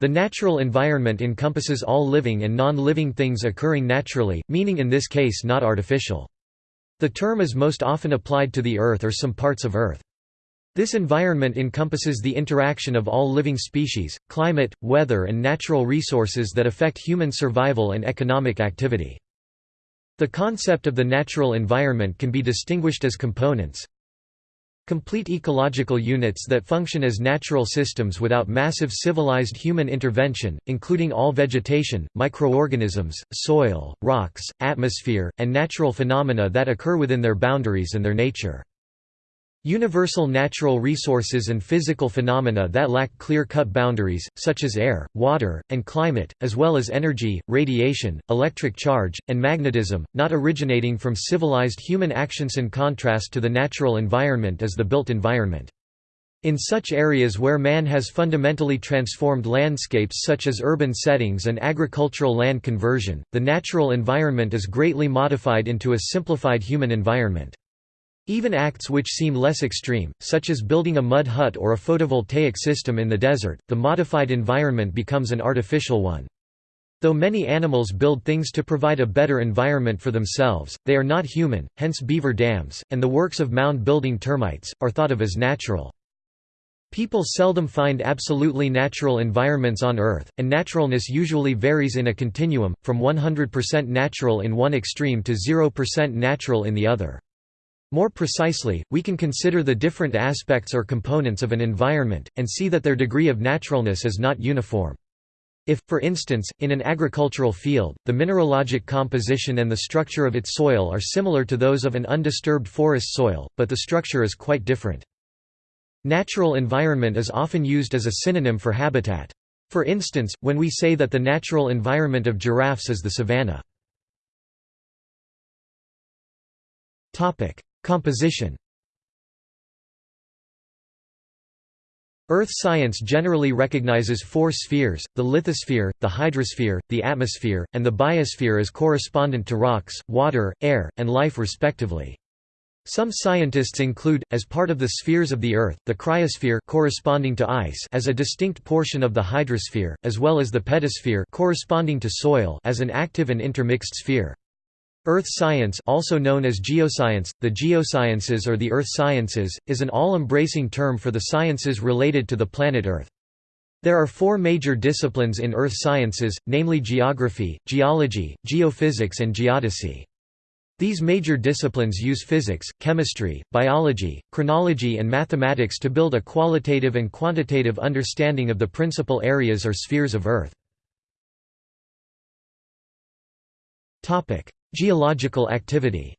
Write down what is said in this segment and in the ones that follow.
The natural environment encompasses all living and non-living things occurring naturally, meaning in this case not artificial. The term is most often applied to the Earth or some parts of Earth. This environment encompasses the interaction of all living species, climate, weather and natural resources that affect human survival and economic activity. The concept of the natural environment can be distinguished as components, Complete ecological units that function as natural systems without massive civilized human intervention, including all vegetation, microorganisms, soil, rocks, atmosphere, and natural phenomena that occur within their boundaries and their nature. Universal natural resources and physical phenomena that lack clear-cut boundaries, such as air, water, and climate, as well as energy, radiation, electric charge, and magnetism, not originating from civilized human actions in contrast to the natural environment is the built environment. In such areas where man has fundamentally transformed landscapes such as urban settings and agricultural land conversion, the natural environment is greatly modified into a simplified human environment. Even acts which seem less extreme, such as building a mud hut or a photovoltaic system in the desert, the modified environment becomes an artificial one. Though many animals build things to provide a better environment for themselves, they are not human, hence beaver dams, and the works of mound-building termites, are thought of as natural. People seldom find absolutely natural environments on Earth, and naturalness usually varies in a continuum, from 100% natural in one extreme to 0% natural in the other. More precisely, we can consider the different aspects or components of an environment, and see that their degree of naturalness is not uniform. If, for instance, in an agricultural field, the mineralogic composition and the structure of its soil are similar to those of an undisturbed forest soil, but the structure is quite different. Natural environment is often used as a synonym for habitat. For instance, when we say that the natural environment of giraffes is the savanna. Composition Earth science generally recognizes four spheres, the lithosphere, the hydrosphere, the atmosphere, and the biosphere as correspondent to rocks, water, air, and life respectively. Some scientists include, as part of the spheres of the Earth, the cryosphere corresponding to ice as a distinct portion of the hydrosphere, as well as the pedosphere corresponding to soil as an active and intermixed sphere. Earth science also known as geoscience, the geosciences or the earth sciences, is an all-embracing term for the sciences related to the planet Earth. There are four major disciplines in earth sciences, namely geography, geology, geophysics and geodesy. These major disciplines use physics, chemistry, biology, chronology and mathematics to build a qualitative and quantitative understanding of the principal areas or spheres of Earth. Geological activity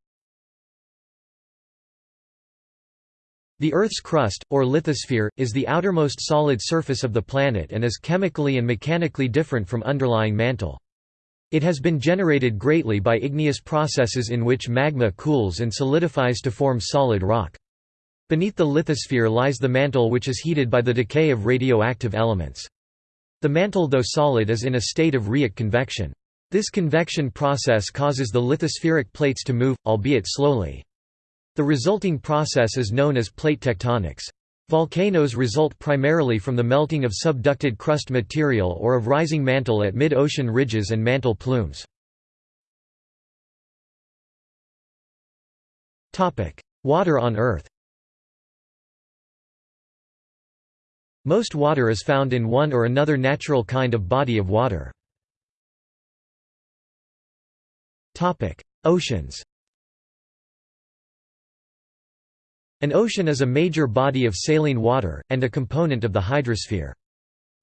The Earth's crust, or lithosphere, is the outermost solid surface of the planet and is chemically and mechanically different from underlying mantle. It has been generated greatly by igneous processes in which magma cools and solidifies to form solid rock. Beneath the lithosphere lies the mantle which is heated by the decay of radioactive elements. The mantle though solid is in a state of rheic convection. This convection process causes the lithospheric plates to move, albeit slowly. The resulting process is known as plate tectonics. Volcanoes result primarily from the melting of subducted crust material or of rising mantle at mid-ocean ridges and mantle plumes. Water on Earth Most water is found in one or another natural kind of body of water. Oceans An ocean is a major body of saline water, and a component of the hydrosphere.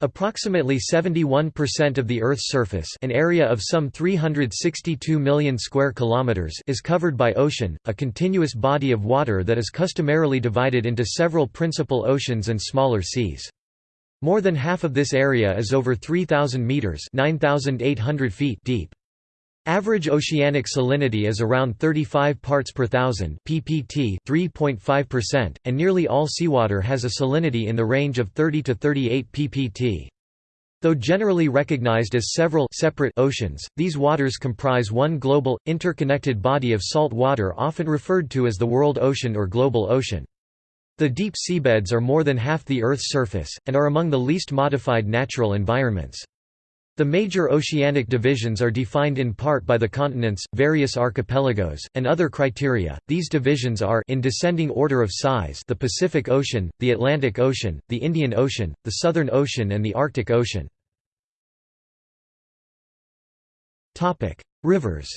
Approximately 71% of the Earth's surface an area of some 362 million square kilometers is covered by ocean, a continuous body of water that is customarily divided into several principal oceans and smaller seas. More than half of this area is over 3,000 meters (9,800 feet) deep. Average oceanic salinity is around 35 parts per thousand ppt 3.5%, and nearly all seawater has a salinity in the range of 30 to 38 ppt. Though generally recognized as several separate oceans, these waters comprise one global, interconnected body of salt water often referred to as the world ocean or global ocean. The deep seabeds are more than half the Earth's surface, and are among the least modified natural environments. The major oceanic divisions are defined in part by the continents, various archipelagos, and other criteria. These divisions are in descending order of size: the Pacific Ocean, the Atlantic Ocean, the Indian Ocean, the Southern Ocean, and the Arctic Ocean. Topic: Rivers.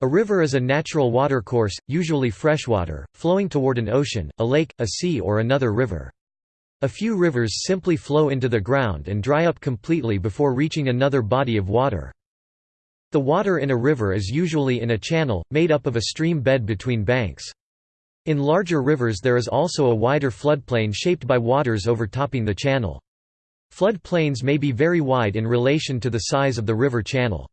A river is a natural watercourse, usually freshwater, flowing toward an ocean, a lake, a sea or another river. A few rivers simply flow into the ground and dry up completely before reaching another body of water. The water in a river is usually in a channel, made up of a stream bed between banks. In larger rivers there is also a wider floodplain shaped by waters overtopping the channel. Floodplains may be very wide in relation to the size of the river channel.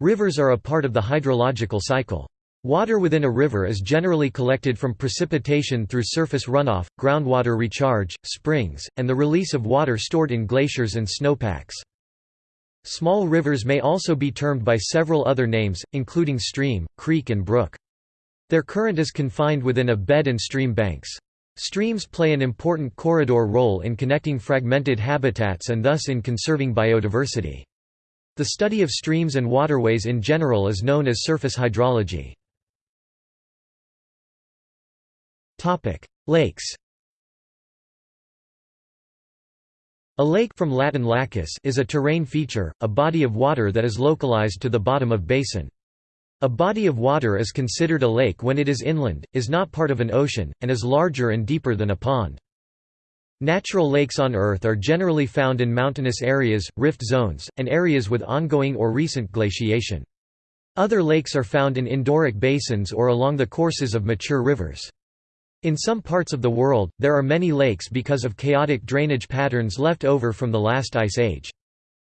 Rivers are a part of the hydrological cycle. Water within a river is generally collected from precipitation through surface runoff, groundwater recharge, springs, and the release of water stored in glaciers and snowpacks. Small rivers may also be termed by several other names, including stream, creek and brook. Their current is confined within a bed and stream banks. Streams play an important corridor role in connecting fragmented habitats and thus in conserving biodiversity. The study of streams and waterways in general is known as surface hydrology. Lakes A lake from Latin lacus is a terrain feature, a body of water that is localized to the bottom of basin. A body of water is considered a lake when it is inland, is not part of an ocean, and is larger and deeper than a pond. Natural lakes on Earth are generally found in mountainous areas, rift zones, and areas with ongoing or recent glaciation. Other lakes are found in endorheic basins or along the courses of mature rivers. In some parts of the world, there are many lakes because of chaotic drainage patterns left over from the last ice age.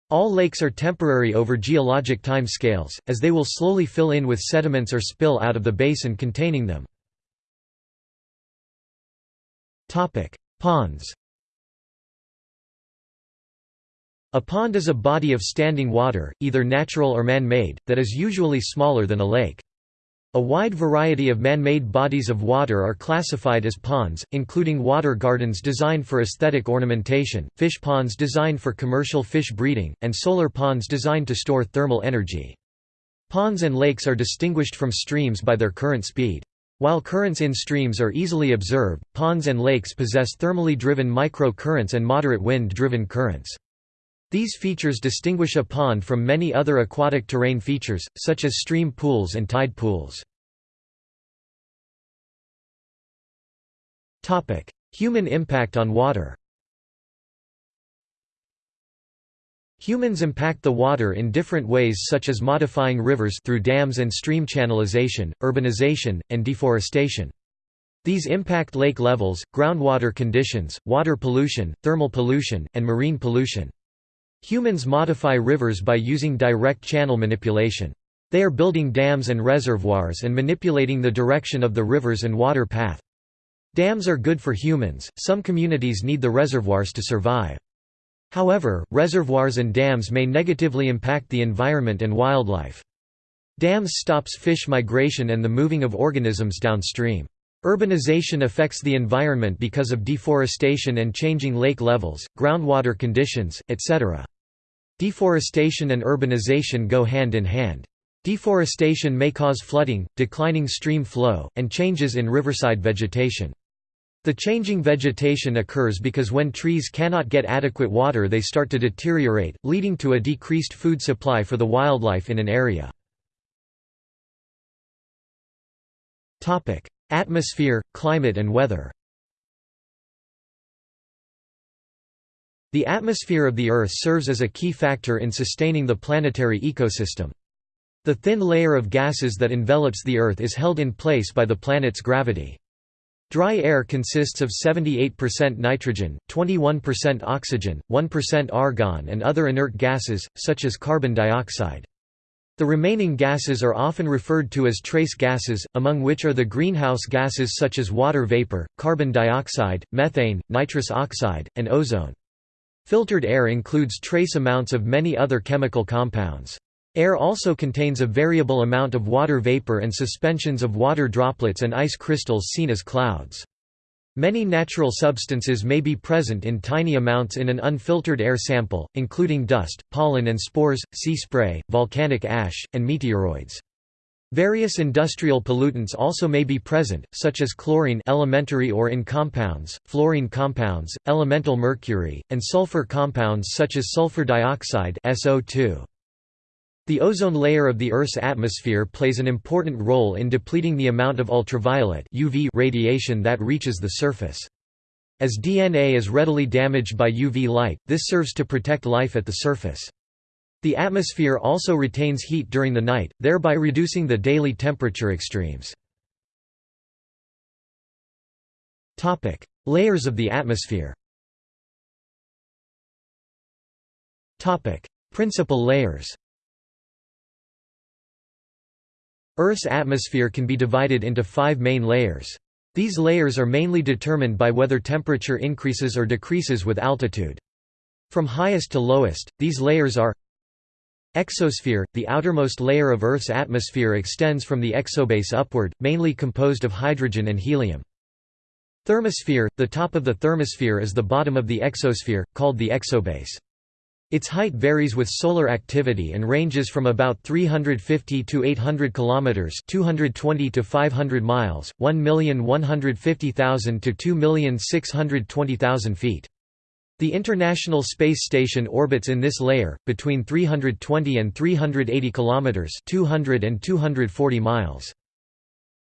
All lakes are temporary over geologic time scales, as they will slowly fill in with sediments or spill out of the basin containing them. Ponds A pond is a body of standing water, either natural or man-made, that is usually smaller than a lake. A wide variety of man-made bodies of water are classified as ponds, including water gardens designed for aesthetic ornamentation, fish ponds designed for commercial fish breeding, and solar ponds designed to store thermal energy. Ponds and lakes are distinguished from streams by their current speed. While currents in streams are easily observed, ponds and lakes possess thermally driven micro-currents and moderate wind-driven currents. These features distinguish a pond from many other aquatic terrain features, such as stream pools and tide pools. Human impact on water Humans impact the water in different ways such as modifying rivers through dams and stream channelization, urbanization, and deforestation. These impact lake levels, groundwater conditions, water pollution, thermal pollution, and marine pollution. Humans modify rivers by using direct channel manipulation. They are building dams and reservoirs and manipulating the direction of the rivers and water path. Dams are good for humans, some communities need the reservoirs to survive. However, reservoirs and dams may negatively impact the environment and wildlife. Dams stops fish migration and the moving of organisms downstream. Urbanization affects the environment because of deforestation and changing lake levels, groundwater conditions, etc. Deforestation and urbanization go hand in hand. Deforestation may cause flooding, declining stream flow, and changes in riverside vegetation. The changing vegetation occurs because when trees cannot get adequate water they start to deteriorate, leading to a decreased food supply for the wildlife in an area. Atmosphere, climate and weather The atmosphere of the Earth serves as a key factor in sustaining the planetary ecosystem. The thin layer of gases that envelops the Earth is held in place by the planet's gravity. Dry air consists of 78% nitrogen, 21% oxygen, 1% argon and other inert gases, such as carbon dioxide. The remaining gases are often referred to as trace gases, among which are the greenhouse gases such as water vapor, carbon dioxide, methane, nitrous oxide, and ozone. Filtered air includes trace amounts of many other chemical compounds. Air also contains a variable amount of water vapor and suspensions of water droplets and ice crystals seen as clouds. Many natural substances may be present in tiny amounts in an unfiltered air sample, including dust, pollen and spores, sea spray, volcanic ash, and meteoroids. Various industrial pollutants also may be present, such as chlorine elementary or in compounds, fluorine compounds, elemental mercury, and sulfur compounds such as sulfur dioxide SO2. The ozone layer of the Earth's atmosphere plays an important role in depleting the amount of ultraviolet UV radiation that reaches the surface. As DNA is readily damaged by UV light, this serves to protect life at the surface. The atmosphere also retains heat during the night, thereby reducing the daily temperature extremes. Topic: Layers of the atmosphere Topic: Principal layers Earth's atmosphere can be divided into five main layers. These layers are mainly determined by whether temperature increases or decreases with altitude. From highest to lowest, these layers are Exosphere – The outermost layer of Earth's atmosphere extends from the exobase upward, mainly composed of hydrogen and helium. Thermosphere – The top of the thermosphere is the bottom of the exosphere, called the exobase. Its height varies with solar activity and ranges from about 350 to 800 kilometers, 220 to 500 miles, 1,150,000 to 2,620,000 feet. The International Space Station orbits in this layer between 320 and 380 kilometers, 200 and 240 miles.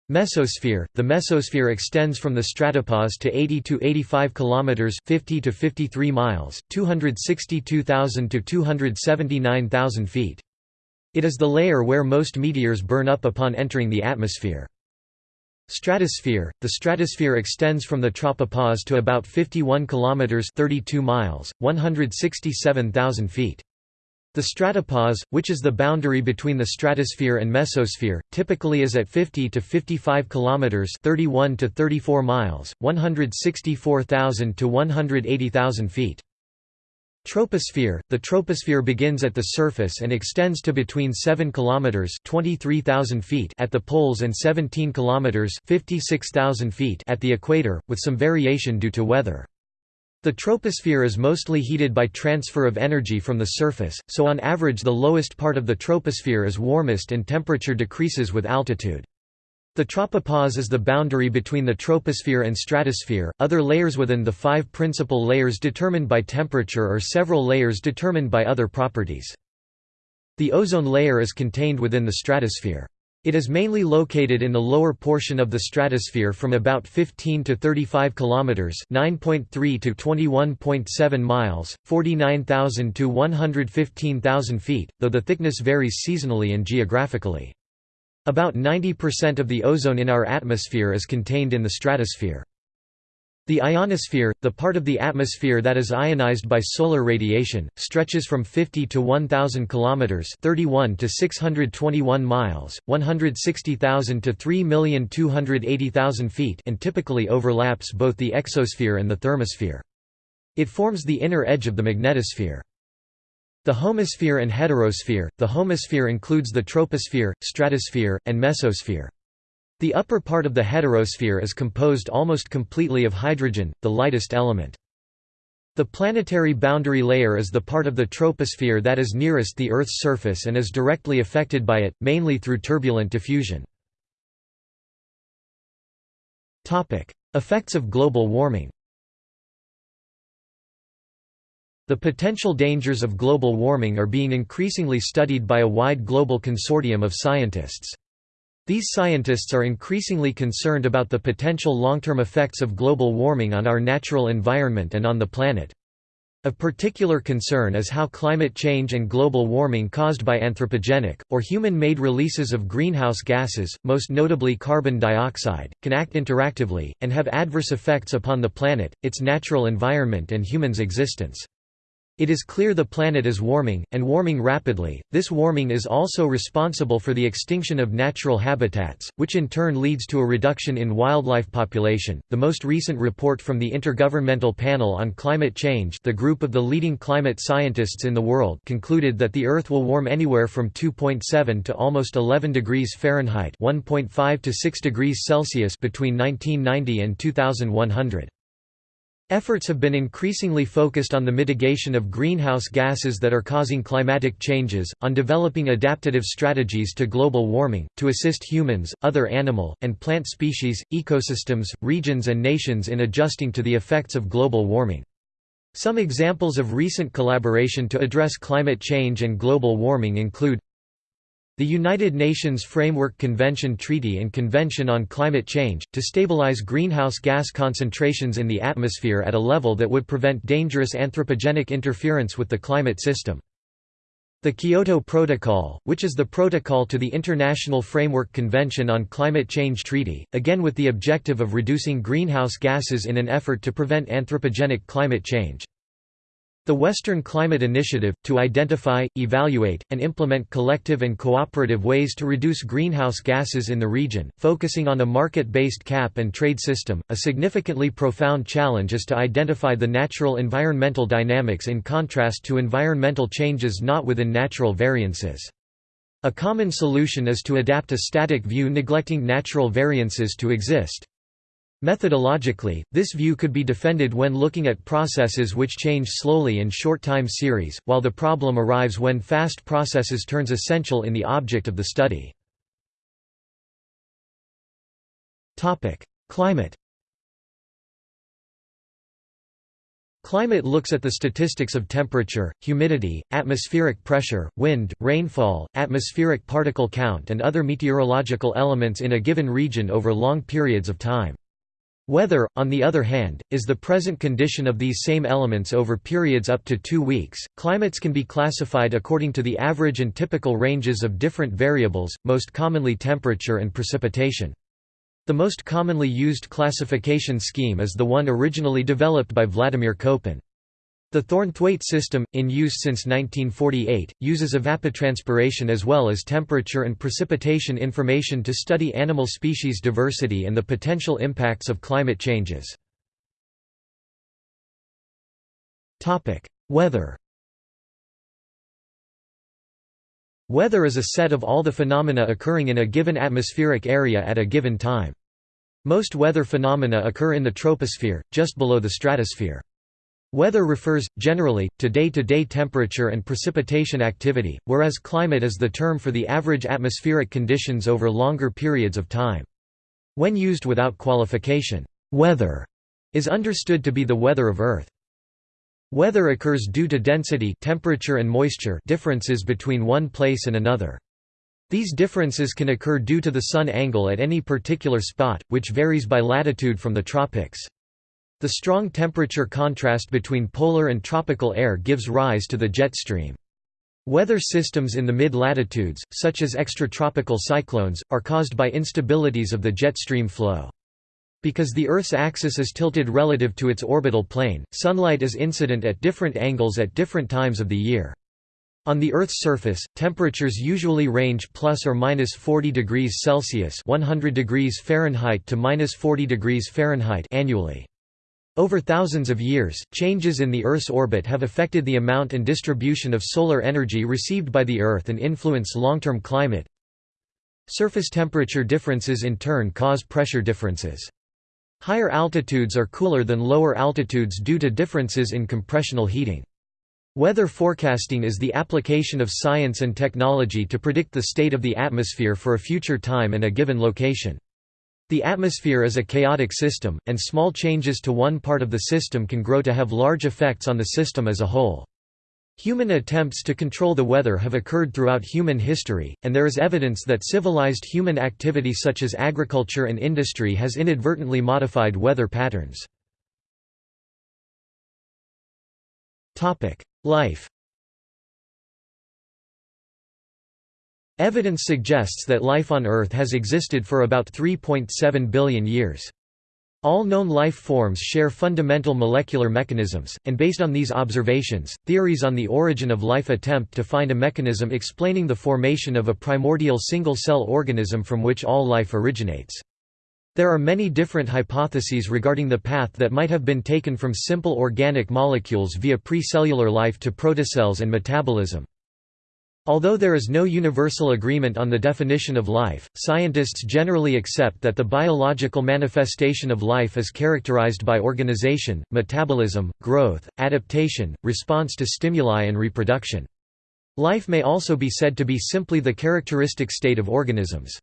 Mesosphere – The mesosphere extends from the stratopause to 80 to 85 kilometers 50 to 53 miles, 262,000 to 279,000 feet. It is the layer where most meteors burn up upon entering the atmosphere. Stratosphere – The stratosphere extends from the tropopause to about 51 kilometers 32 miles, 167,000 feet. The stratopause, which is the boundary between the stratosphere and mesosphere, typically is at 50 to 55 kilometers, 31 to 34 miles, 164,000 to 180,000 feet. Troposphere The troposphere begins at the surface and extends to between 7 km 23,000 feet at the poles and 17 km 56,000 feet at the equator, with some variation due to weather. The troposphere is mostly heated by transfer of energy from the surface, so on average the lowest part of the troposphere is warmest and temperature decreases with altitude. The tropopause is the boundary between the troposphere and stratosphere. Other layers within the five principal layers determined by temperature or several layers determined by other properties. The ozone layer is contained within the stratosphere. It is mainly located in the lower portion of the stratosphere from about 15 to 35 kilometers, 9.3 to 21.7 miles, 49,000 to 115,000 feet, though the thickness varies seasonally and geographically. About 90% of the ozone in our atmosphere is contained in the stratosphere. The ionosphere, the part of the atmosphere that is ionized by solar radiation, stretches from 50 to 1000 kilometers, 31 to 621 miles, 160,000 to 3,280,000 feet, and typically overlaps both the exosphere and the thermosphere. It forms the inner edge of the magnetosphere. The homosphere and heterosphere. The homosphere includes the troposphere, stratosphere, and mesosphere. The upper part of the heterosphere is composed almost completely of hydrogen, the lightest element. The planetary boundary layer is the part of the troposphere that is nearest the Earth's surface and is directly affected by it, mainly through turbulent diffusion. Effects of global warming The potential dangers of global warming are being increasingly studied by a wide global consortium of scientists. These scientists are increasingly concerned about the potential long-term effects of global warming on our natural environment and on the planet. Of particular concern is how climate change and global warming caused by anthropogenic, or human-made releases of greenhouse gases, most notably carbon dioxide, can act interactively, and have adverse effects upon the planet, its natural environment and humans' existence. It is clear the planet is warming, and warming rapidly. This warming is also responsible for the extinction of natural habitats, which in turn leads to a reduction in wildlife population. The most recent report from the Intergovernmental Panel on Climate Change, the group of the leading climate scientists in the world, concluded that the Earth will warm anywhere from 2.7 to almost 11 degrees Fahrenheit (1.5 to 6 degrees Celsius) between 1990 and 2100. Efforts have been increasingly focused on the mitigation of greenhouse gases that are causing climatic changes, on developing adaptive strategies to global warming, to assist humans, other animal, and plant species, ecosystems, regions and nations in adjusting to the effects of global warming. Some examples of recent collaboration to address climate change and global warming include the United Nations Framework Convention Treaty and Convention on Climate Change, to stabilize greenhouse gas concentrations in the atmosphere at a level that would prevent dangerous anthropogenic interference with the climate system. The Kyoto Protocol, which is the protocol to the International Framework Convention on Climate Change Treaty, again with the objective of reducing greenhouse gases in an effort to prevent anthropogenic climate change. The Western Climate Initiative, to identify, evaluate, and implement collective and cooperative ways to reduce greenhouse gases in the region, focusing on a market-based cap and trade system. A significantly profound challenge is to identify the natural environmental dynamics in contrast to environmental changes not within natural variances. A common solution is to adapt a static view neglecting natural variances to exist. Methodologically, this view could be defended when looking at processes which change slowly in short time series, while the problem arrives when fast processes turns essential in the object of the study. Climate Climate looks at the statistics of temperature, humidity, atmospheric pressure, wind, rainfall, atmospheric particle count and other meteorological elements in a given region over long periods of time. Weather, on the other hand, is the present condition of these same elements over periods up to two weeks. Climates can be classified according to the average and typical ranges of different variables, most commonly temperature and precipitation. The most commonly used classification scheme is the one originally developed by Vladimir Köppen. The Thornthwaite system, in use since 1948, uses evapotranspiration as well as temperature and precipitation information to study animal species diversity and the potential impacts of climate changes. Weather Weather is a set of all the phenomena occurring in a given atmospheric area at a given time. Most weather phenomena occur in the troposphere, just below the stratosphere. Weather refers, generally, to day-to-day -day temperature and precipitation activity, whereas climate is the term for the average atmospheric conditions over longer periods of time. When used without qualification, weather is understood to be the weather of Earth. Weather occurs due to density temperature and moisture differences between one place and another. These differences can occur due to the sun angle at any particular spot, which varies by latitude from the tropics. The strong temperature contrast between polar and tropical air gives rise to the jet stream. Weather systems in the mid-latitudes, such as extratropical cyclones, are caused by instabilities of the jet stream flow. Because the Earth's axis is tilted relative to its orbital plane, sunlight is incident at different angles at different times of the year. On the Earth's surface, temperatures usually range plus or minus 40 degrees Celsius (100 degrees Fahrenheit to minus 40 degrees Fahrenheit) annually. Over thousands of years, changes in the Earth's orbit have affected the amount and distribution of solar energy received by the Earth and influence long-term climate. Surface temperature differences in turn cause pressure differences. Higher altitudes are cooler than lower altitudes due to differences in compressional heating. Weather forecasting is the application of science and technology to predict the state of the atmosphere for a future time and a given location. The atmosphere is a chaotic system, and small changes to one part of the system can grow to have large effects on the system as a whole. Human attempts to control the weather have occurred throughout human history, and there is evidence that civilized human activity such as agriculture and industry has inadvertently modified weather patterns. Life Evidence suggests that life on Earth has existed for about 3.7 billion years. All known life forms share fundamental molecular mechanisms, and based on these observations, theories on the origin of life attempt to find a mechanism explaining the formation of a primordial single-cell organism from which all life originates. There are many different hypotheses regarding the path that might have been taken from simple organic molecules via pre-cellular life to protocells and metabolism. Although there is no universal agreement on the definition of life, scientists generally accept that the biological manifestation of life is characterized by organization, metabolism, growth, adaptation, response to stimuli and reproduction. Life may also be said to be simply the characteristic state of organisms.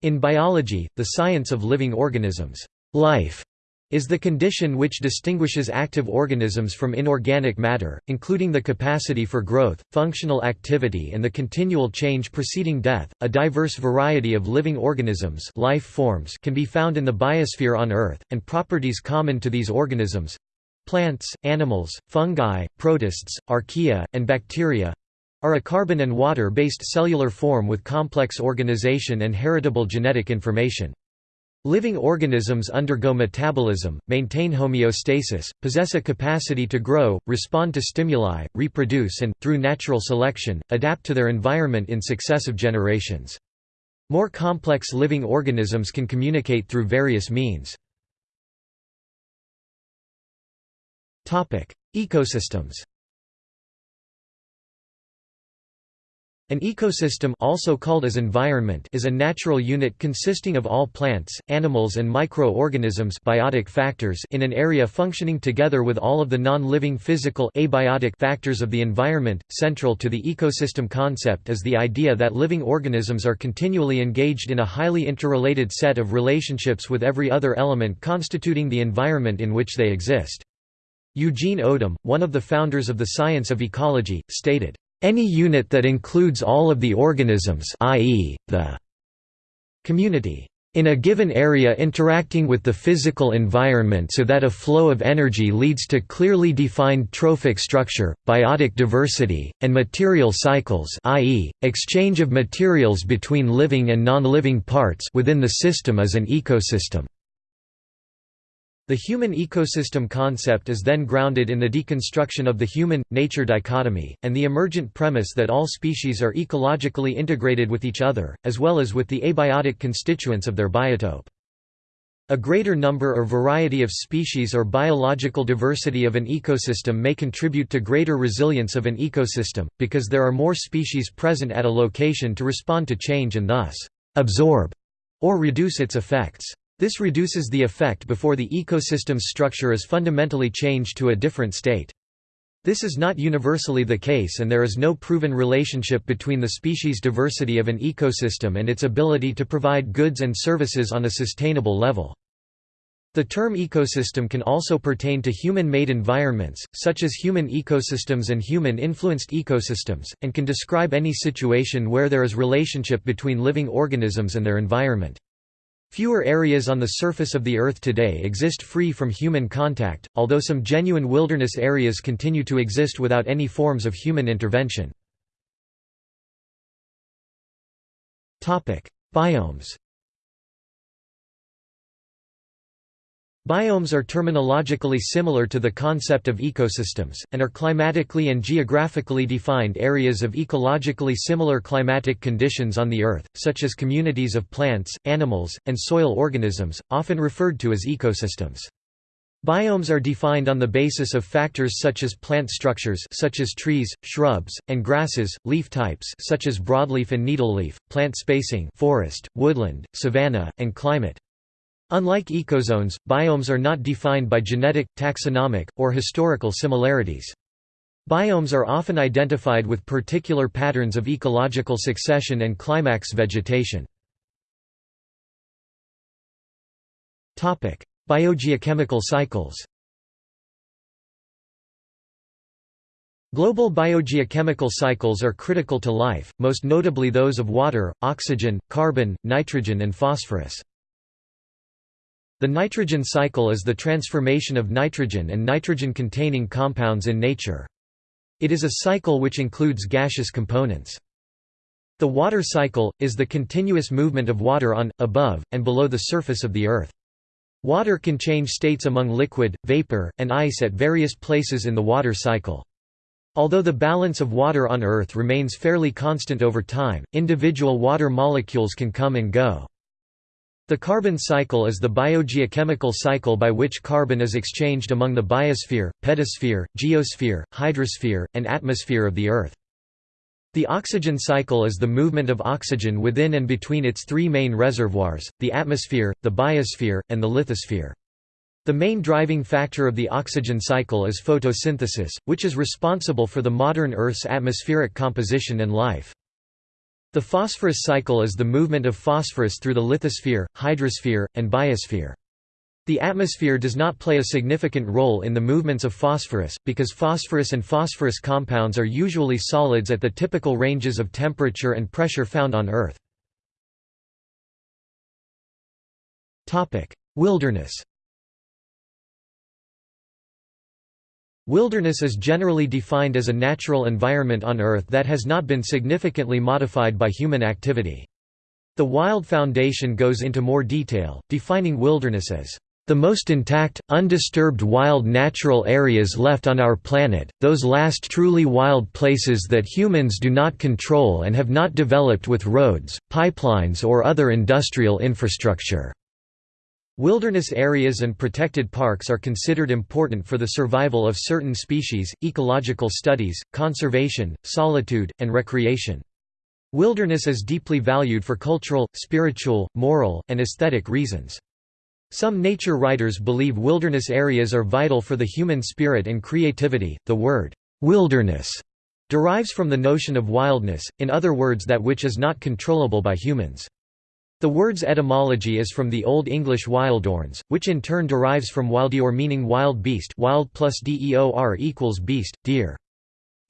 In biology, the science of living organisms, life is the condition which distinguishes active organisms from inorganic matter, including the capacity for growth, functional activity and the continual change preceding death. A diverse variety of living organisms life forms can be found in the biosphere on Earth, and properties common to these organisms plants, animals, fungi, protists, archaea, and bacteria are a carbon and water-based cellular form with complex organization and heritable genetic information. Living organisms undergo metabolism, maintain homeostasis, possess a capacity to grow, respond to stimuli, reproduce and, through natural selection, adapt to their environment in successive generations. More complex living organisms can communicate through various means. Ecosystems An ecosystem also called as environment is a natural unit consisting of all plants, animals and microorganisms biotic factors in an area functioning together with all of the non-living physical abiotic factors of the environment. Central to the ecosystem concept is the idea that living organisms are continually engaged in a highly interrelated set of relationships with every other element constituting the environment in which they exist. Eugene Odum, one of the founders of the science of ecology, stated, any unit that includes all of the organisms i.e., the community in a given area interacting with the physical environment so that a flow of energy leads to clearly defined trophic structure, biotic diversity, and material cycles i.e., exchange of materials between living and non-living parts within the system is an ecosystem. The human ecosystem concept is then grounded in the deconstruction of the human-nature dichotomy, and the emergent premise that all species are ecologically integrated with each other, as well as with the abiotic constituents of their biotope. A greater number or variety of species or biological diversity of an ecosystem may contribute to greater resilience of an ecosystem, because there are more species present at a location to respond to change and thus, absorb or reduce its effects. This reduces the effect before the ecosystem's structure is fundamentally changed to a different state. This is not universally the case and there is no proven relationship between the species diversity of an ecosystem and its ability to provide goods and services on a sustainable level. The term ecosystem can also pertain to human-made environments, such as human ecosystems and human-influenced ecosystems, and can describe any situation where there is relationship between living organisms and their environment. Fewer areas on the surface of the Earth today exist free from human contact, although some genuine wilderness areas continue to exist without any forms of human intervention. Biomes Biomes are terminologically similar to the concept of ecosystems, and are climatically and geographically defined areas of ecologically similar climatic conditions on the Earth, such as communities of plants, animals, and soil organisms, often referred to as ecosystems. Biomes are defined on the basis of factors such as plant structures such as trees, shrubs, and grasses, leaf types such as broadleaf and needleleaf, plant spacing forest, woodland, savanna, and climate. Unlike ecozones, biomes are not defined by genetic, taxonomic, or historical similarities. Biomes are often identified with particular patterns of ecological succession and climax vegetation. Biogeochemical cycles Global biogeochemical cycles are critical to life, most notably those of water, oxygen, carbon, nitrogen and phosphorus. The nitrogen cycle is the transformation of nitrogen and nitrogen-containing compounds in nature. It is a cycle which includes gaseous components. The water cycle, is the continuous movement of water on, above, and below the surface of the Earth. Water can change states among liquid, vapor, and ice at various places in the water cycle. Although the balance of water on Earth remains fairly constant over time, individual water molecules can come and go. The carbon cycle is the biogeochemical cycle by which carbon is exchanged among the biosphere, pedosphere, geosphere, hydrosphere, and atmosphere of the Earth. The oxygen cycle is the movement of oxygen within and between its three main reservoirs, the atmosphere, the biosphere, and the lithosphere. The main driving factor of the oxygen cycle is photosynthesis, which is responsible for the modern Earth's atmospheric composition and life. The phosphorus cycle is the movement of phosphorus through the lithosphere, hydrosphere, and biosphere. The atmosphere does not play a significant role in the movements of phosphorus, because phosphorus and phosphorus compounds are usually solids at the typical ranges of temperature and pressure found on Earth. Wilderness Wilderness is generally defined as a natural environment on Earth that has not been significantly modified by human activity. The Wild Foundation goes into more detail, defining wilderness as the most intact, undisturbed wild natural areas left on our planet, those last truly wild places that humans do not control and have not developed with roads, pipelines or other industrial infrastructure. Wilderness areas and protected parks are considered important for the survival of certain species, ecological studies, conservation, solitude, and recreation. Wilderness is deeply valued for cultural, spiritual, moral, and aesthetic reasons. Some nature writers believe wilderness areas are vital for the human spirit and creativity. The word wilderness derives from the notion of wildness, in other words that which is not controllable by humans. The word's etymology is from the Old English wildeornes, which in turn derives from wildeor meaning wild beast wild plus deor equals beast, deer.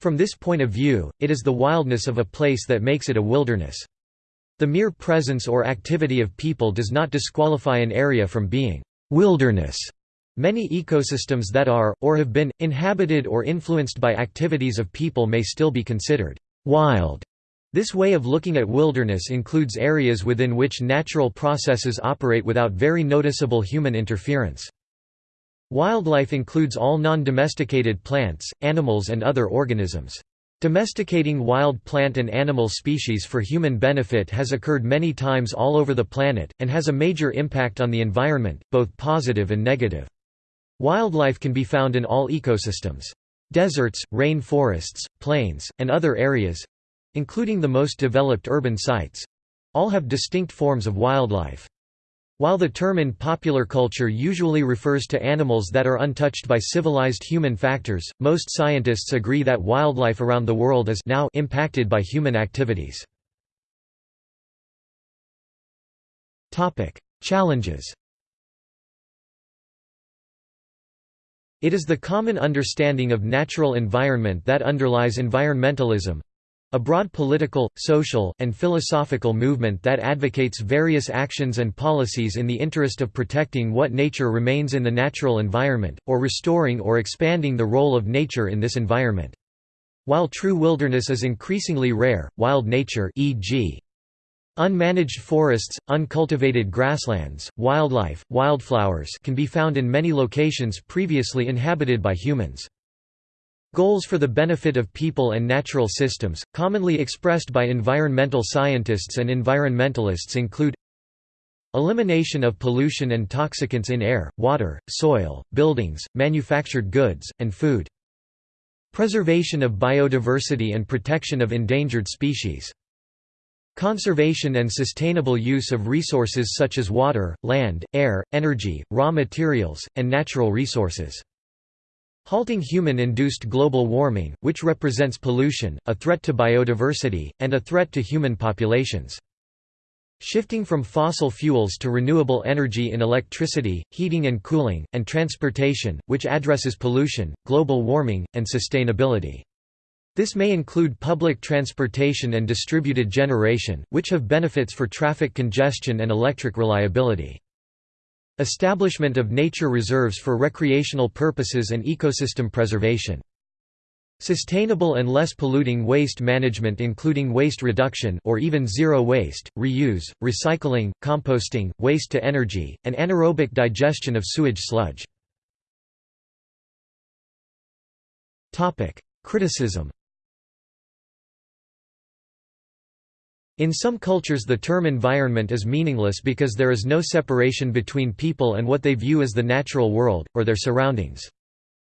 From this point of view, it is the wildness of a place that makes it a wilderness. The mere presence or activity of people does not disqualify an area from being wilderness. Many ecosystems that are, or have been, inhabited or influenced by activities of people may still be considered wild. This way of looking at wilderness includes areas within which natural processes operate without very noticeable human interference. Wildlife includes all non-domesticated plants, animals and other organisms. Domesticating wild plant and animal species for human benefit has occurred many times all over the planet, and has a major impact on the environment, both positive and negative. Wildlife can be found in all ecosystems. Deserts, rain forests, plains, and other areas, including the most developed urban sites all have distinct forms of wildlife. While the term in popular culture usually refers to animals that are untouched by civilized human factors, most scientists agree that wildlife around the world is now impacted by human activities. Challenges It is the common understanding of natural environment that underlies environmentalism, a broad political, social, and philosophical movement that advocates various actions and policies in the interest of protecting what nature remains in the natural environment, or restoring or expanding the role of nature in this environment. While true wilderness is increasingly rare, wild nature e.g. Unmanaged forests, uncultivated grasslands, wildlife, wildflowers can be found in many locations previously inhabited by humans. Goals for the benefit of people and natural systems, commonly expressed by environmental scientists and environmentalists include Elimination of pollution and toxicants in air, water, soil, buildings, manufactured goods, and food. Preservation of biodiversity and protection of endangered species. Conservation and sustainable use of resources such as water, land, air, energy, raw materials, and natural resources. Halting human-induced global warming, which represents pollution, a threat to biodiversity, and a threat to human populations. Shifting from fossil fuels to renewable energy in electricity, heating and cooling, and transportation, which addresses pollution, global warming, and sustainability. This may include public transportation and distributed generation, which have benefits for traffic congestion and electric reliability. Establishment of nature reserves for recreational purposes and ecosystem preservation. Sustainable and less polluting waste management including waste reduction or even zero waste, reuse, recycling, composting, waste to energy, and anaerobic digestion of sewage sludge. Criticism In some cultures the term environment is meaningless because there is no separation between people and what they view as the natural world, or their surroundings.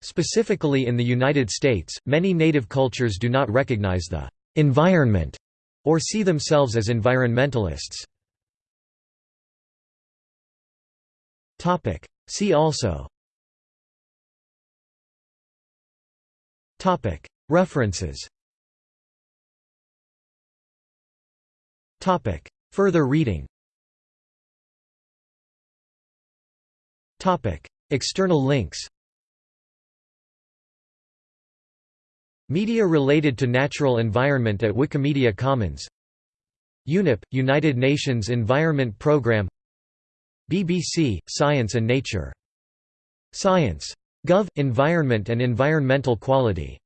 Specifically in the United States, many native cultures do not recognize the environment or see themselves as environmentalists. See also References Further reading. External links. Media related to natural environment at Wikimedia Commons. UNEP – United Nations Environment Programme. BBC – Science and Nature. Science. Gov – Environment and Environmental Quality